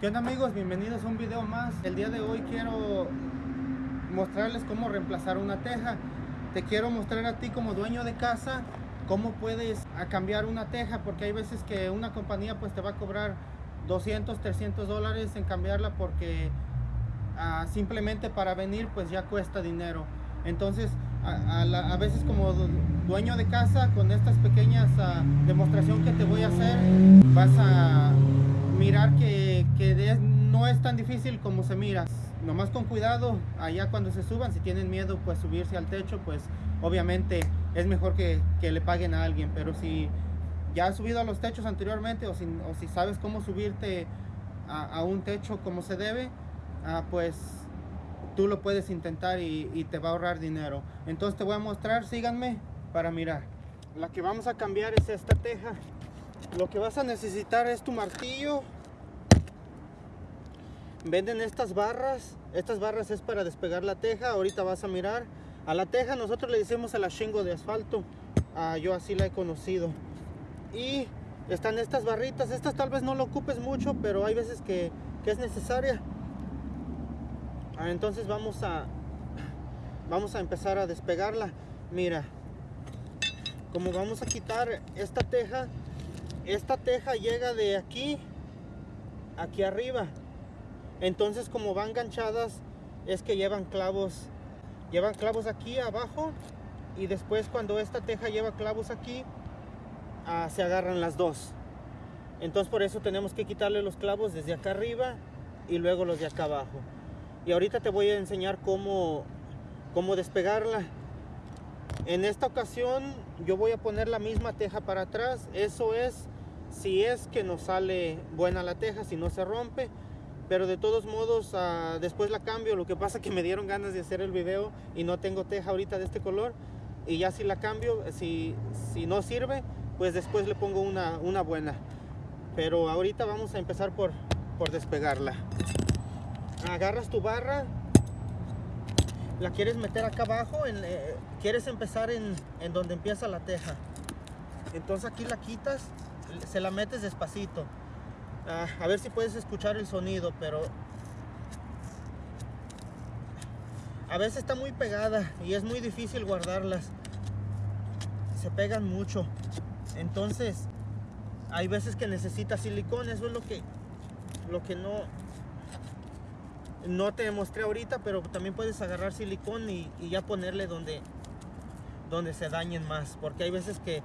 ¿Qué onda amigos? Bienvenidos a un video más. El día de hoy quiero mostrarles cómo reemplazar una teja. Te quiero mostrar a ti como dueño de casa cómo puedes cambiar una teja porque hay veces que una compañía pues te va a cobrar 200, 300 dólares en cambiarla porque uh, simplemente para venir pues ya cuesta dinero. Entonces a, veces como dueño de casa con estas pequeñas uh, demostración que te voy a hacer vas a mirar que, que no es tan difícil como se mira. Nomás con cuidado, allá cuando se suban, si tienen miedo pues subirse al techo, pues obviamente es mejor que, que le paguen a alguien. Pero si ya has subido a los techos anteriormente o si, o si sabes cómo subirte a, a, un techo como se debe, uh, pues tú lo puedes intentar y, y te va a ahorrar dinero. Entonces te voy a mostrar, síganme para mirar. La que vamos a cambiar es esta teja. Lo que vas a necesitar es tu martillo. Venden estas barras. Estas barras es para despegar la teja. Ahorita vas a mirar. A la teja nosotros le decimos a la shingo de asfalto. Ah, yo así la he conocido. Y están estas barritas. Estas tal vez no lo ocupes mucho, pero hay veces que, que es necesaria. Ah, entonces vamos a vamos a empezar a despegarla. Mira, como vamos a quitar esta teja, esta teja llega de aquí aquí arriba. Entonces como van ganchadas es que llevan clavos. Llevan clavos aquí abajo y después cuando esta teja lleva clavos aquí uh, se agarran las dos. Entonces por eso tenemos que quitarle los clavos desde acá arriba y luego los de acá abajo. Y ahorita te voy a enseñar cómo cómo despegarla. En esta ocasión yo voy a poner la misma teja para atrás. Eso es si es que nos sale buena la teja, si no se rompe. Pero de todos modos, uh, después la cambio. Lo que pasa que me dieron ganas de hacer el video y no tengo teja ahorita de este color. Y ya si la cambio, si, si no sirve, pues después le pongo una, una buena. Pero ahorita vamos a empezar por, por despegarla. Agarras tu barra, la quieres meter acá abajo, eh, quieres empezar en, en donde empieza la teja. Entonces aquí la quitas se la metes despacito. Ah, a ver si puedes escuchar el sonido, pero a veces está muy pegada y es muy difícil guardarlas. Se pegan mucho. Entonces, hay veces que necesita silicón, eso es lo que lo que no no te mostré ahorita, pero también puedes agarrar silicón y, y ya ponerle donde donde se dañen más, porque hay veces que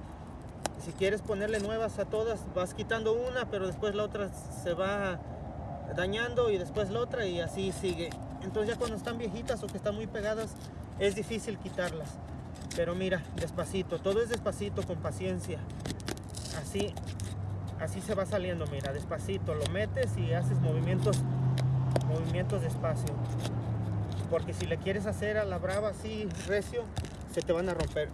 si quieres ponerle nuevas a todas, vas quitando una, pero después la otra se va dañando y después la otra y así sigue. Entonces ya cuando están viejitas o que están muy pegadas, es difícil quitarlas. Pero mira, despacito, todo es despacito, con paciencia. Así, así se va saliendo, mira, despacito. Lo metes y haces movimientos, movimientos despacio. Porque si le quieres hacer a la brava así, recio, se te van a romper.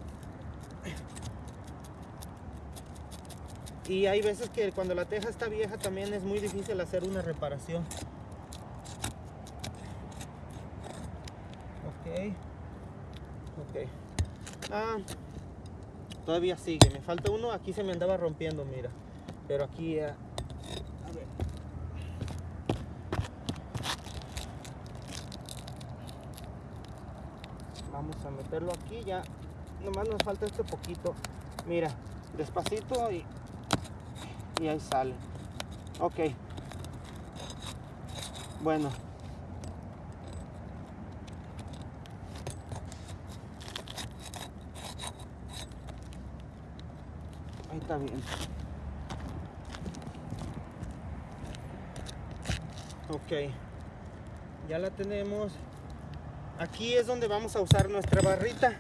Y hay veces que cuando la teja está vieja también es muy difícil hacer una reparación. Ok. Ok. Ah, todavía sigue. Me falta uno. Aquí se me andaba rompiendo, mira. Pero aquí... A ver. Vamos a meterlo aquí ya. Nomás nos falta este poquito. Mira, despacito y y ahí sale. Ok. Bueno. Ahí está bien. Ok. Ya la tenemos. Aquí es donde vamos a usar nuestra barrita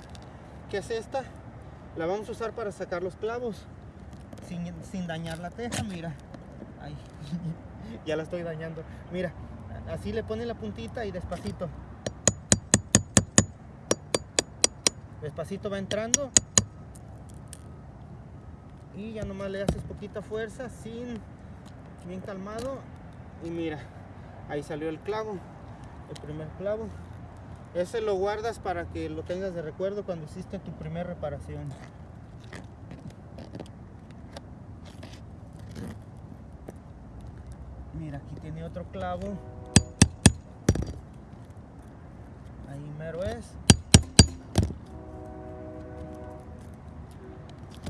que es esta. La vamos a usar para sacar los clavos sin, sin dañar la teja, mira. Ay, ya la estoy dañando. Mira, así le pone la puntita y despacito. Despacito va entrando. Y ya nomás le haces poquita fuerza, sin bien calmado. Y mira, ahí salió el clavo, el primer clavo. Ese lo guardas para que lo tengas de recuerdo cuando hiciste tu primera reparación. Aquí tiene otro clavo. Ahí mero es.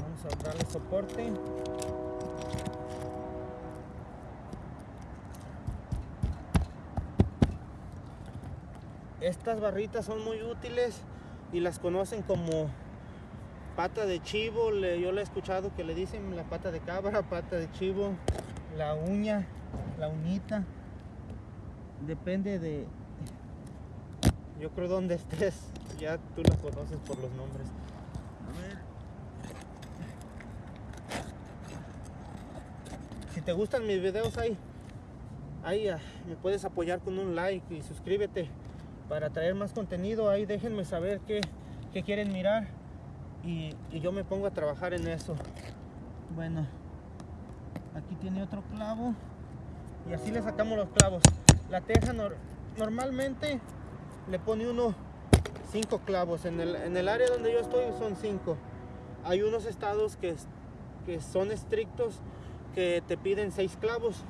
Vamos a darle soporte. Estas barritas son muy útiles y las conocen como pata de chivo. yo le he escuchado que le dicen la pata de cabra, pata de chivo, la uña, la uñita. Depende de, yo creo donde estés, ya tú la conoces por los nombres. A ver. Si te gustan mis videos ahí, ahí ah, me puedes apoyar con un like y suscríbete para traer más contenido. Ahí déjenme saber qué, quieren mirar y, yo me pongo a trabajar en eso. Bueno, aquí tiene otro clavo y así le sacamos los clavos. La teja normalmente le pone uno cinco clavos. En el, en el, área donde yo estoy son cinco. Hay unos estados que, que son estrictos que te piden seis clavos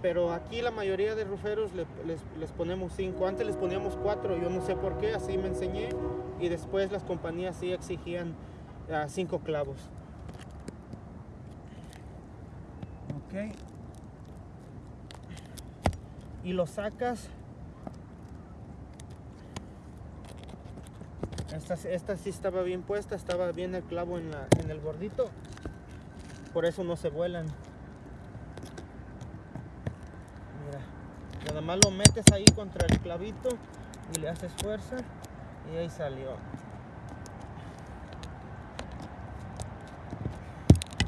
pero aquí la mayoría de ruferos les, ponemos 5. Antes les poníamos 4, yo no sé por qué, así me enseñé. Y después las compañías sí exigían 5 ah, clavos. Ok. Y lo sacas. Esta, esta sí estaba bien puesta, estaba bien el clavo en, la, en el bordito. Por eso no se vuelan. Nada más lo metes ahí contra el clavito y le haces fuerza y ahí salió.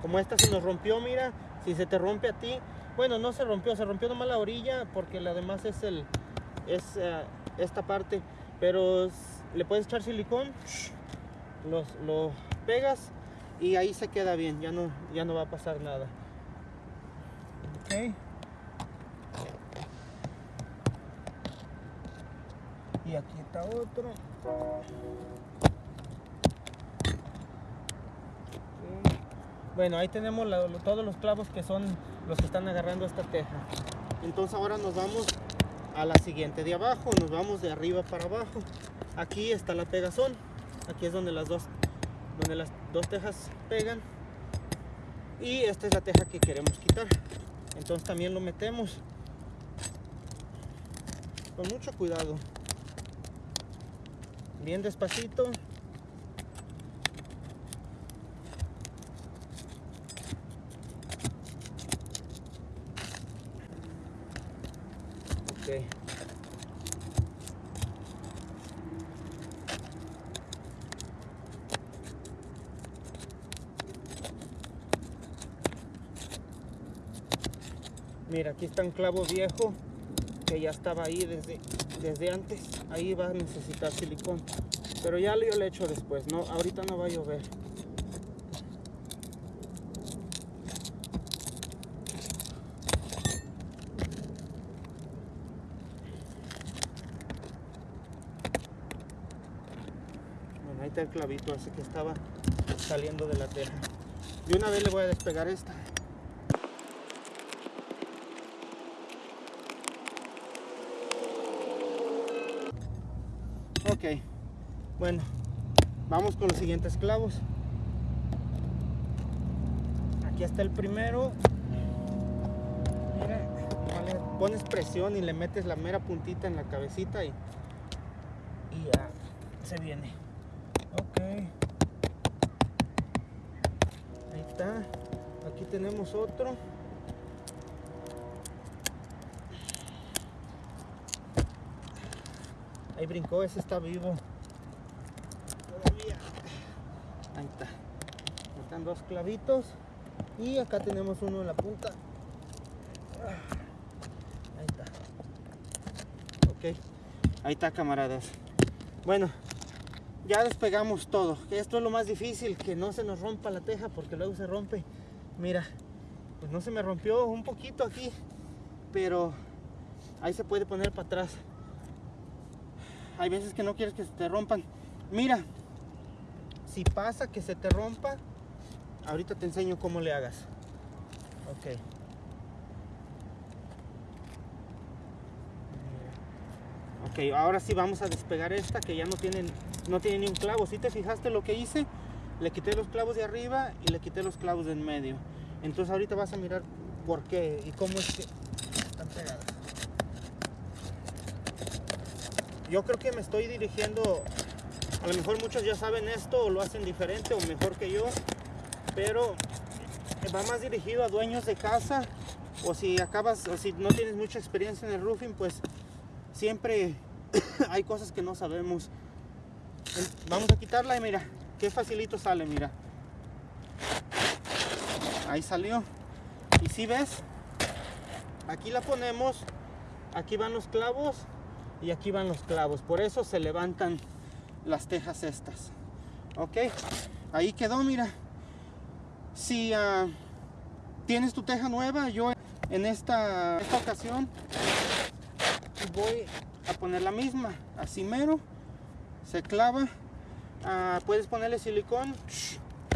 Como esta se nos rompió, mira, si se te rompe a ti, bueno, no se rompió, se rompió nomás la orilla porque la demás es el es eh, esta parte, pero le puedes echar silicón, lo pegas y ahí se queda bien, ya no, ya no va a pasar nada. Okay. y aquí está otro bueno ahí tenemos todos los clavos que son los que están agarrando esta teja. Entonces ahora nos vamos a la siguiente de abajo nos vamos de arriba para abajo. Aquí está la pegazón. Aquí es donde las dos donde las dos tejas pegan. Y esta es la teja que queremos quitar. Entonces también lo metemos con mucho cuidado. Bien despacito. Mira, aquí está un clavo viejo que ya estaba ahí desde, desde antes. Ahí va a necesitar silicón. Pero ya yo le echo después, no, ahorita no va a llover. El clavito, así que estaba saliendo de la teja. Y una vez le voy a despegar esta. Ok, bueno, vamos con los siguientes clavos. Aquí está el primero. Mira, pones presión y le metes la mera puntita en la cabecita y, y ya se viene. Ahí está. Aquí tenemos otro. Ahí brincó, ese está vivo. Todavía. Ahí está. Están dos clavitos. Y acá tenemos uno en la punta. Ahí está. Ok. Ahí está, camaradas. Bueno, ya despegamos todo. Esto es lo más difícil, que no se nos rompa la teja porque luego se rompe. Mira, pues no se me rompió un poquito aquí, pero ahí se puede poner para atrás hay veces que no quieres que se te rompan. Mira, si pasa que se te rompa, ahorita te enseño cómo le hagas. Ok. Ok, ahora sí vamos a despegar esta que ya no tiene, no tiene ni un clavo. Si te fijaste lo que hice, le quité los clavos de arriba y le quité los clavos de en medio. Entonces ahorita vas a mirar por qué y cómo es que están pegadas. Yo creo que me estoy dirigiendo, a lo mejor muchos ya saben esto o lo hacen diferente o mejor que yo, pero va más dirigido a dueños de casa o si acabas o si no tienes mucha experiencia en el roofing, pues siempre hay cosas que no sabemos. Vamos a quitarla y mira, qué facilito sale, mira. Ahí salió. Y si ves, aquí la ponemos, aquí van los clavos y aquí van los clavos. Por eso se levantan las tejas estas. Ok, ahí quedó, mira. Si uh, tienes tu teja nueva, yo en esta, esta ocasión voy a poner la misma, así mero, se clava, uh, puedes ponerle silicón,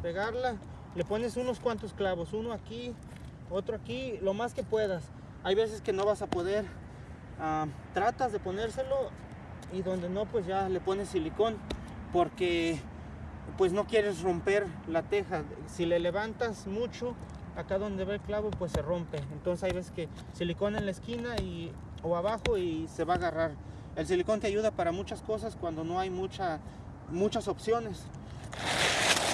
pegarla, le pones unos cuantos clavos, uno aquí, otro aquí, lo más que puedas. Hay veces que no vas a poder, uh, tratas de ponérselo y donde no, pues ya le pones silicón, porque pues no quieres romper la teja. Si le levantas mucho, acá donde va el clavo, pues se rompe. Entonces hay veces que silicón en la esquina y o abajo y se va a agarrar. El silicón te ayuda para muchas cosas cuando no hay mucha, muchas opciones.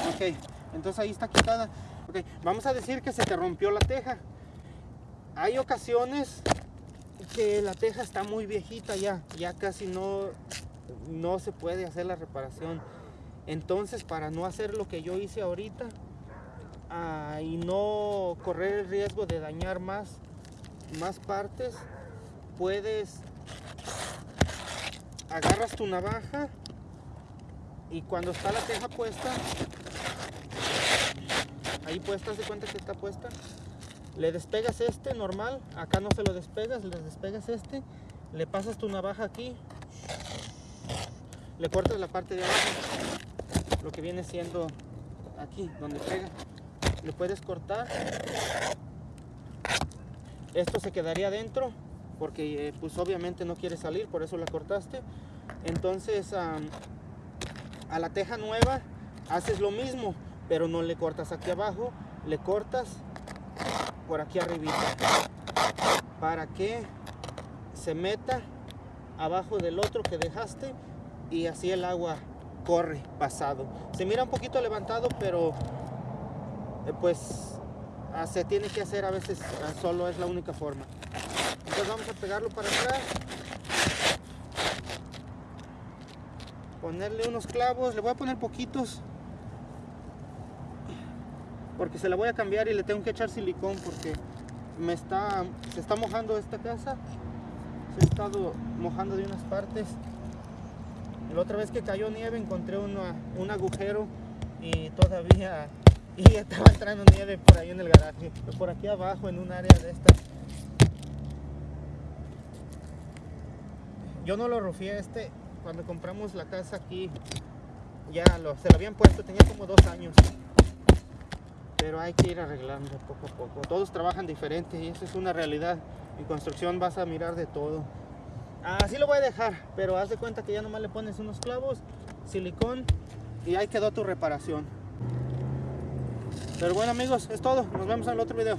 Ok, entonces ahí está quitada. Okay, vamos a decir que se te rompió la teja. Hay ocasiones que la teja está muy viejita ya, ya casi no, no se puede hacer la reparación. Entonces para no hacer lo que yo hice ahorita uh, y no correr el riesgo de dañar más, más partes, puedes agarras tu navaja y cuando está la teja puesta ahí puesta, de cuenta que está puesta le despegas este normal acá no se lo despegas, le despegas este le pasas tu navaja aquí le cortas la parte de abajo lo que viene siendo aquí donde pega le puedes cortar esto se quedaría dentro porque eh, pues obviamente no quiere salir, por eso la cortaste. Entonces a la teja nueva haces lo mismo, pero no le cortas aquí abajo, le cortas por aquí arriba para que se meta abajo del otro que dejaste y así el agua corre pasado. Se mira un poquito levantado, pero eh, pues ah, se tiene que hacer a veces, ah, solo es la única forma vamos a pegarlo para atrás. Ponerle unos clavos. Le voy a poner poquitos. Porque se la voy a cambiar y le tengo que echar silicón porque me está se está mojando esta casa. Se ha estado mojando de unas partes. La otra vez que cayó nieve encontré un agujero y todavía y estaba entrando nieve por ahí en el garaje. Por aquí abajo en un área de estas Yo no lo rufié este, cuando compramos la casa aquí, ya lo, se lo habían puesto, tenía como dos años. Pero hay que ir arreglando poco a poco. Todos trabajan diferente y eso es una realidad. En construcción vas a mirar de todo. Así lo voy a dejar, pero haz de cuenta que ya nomás le pones unos clavos, silicón y ahí quedó tu reparación. Pero bueno amigos, es todo. Nos vemos en el otro video.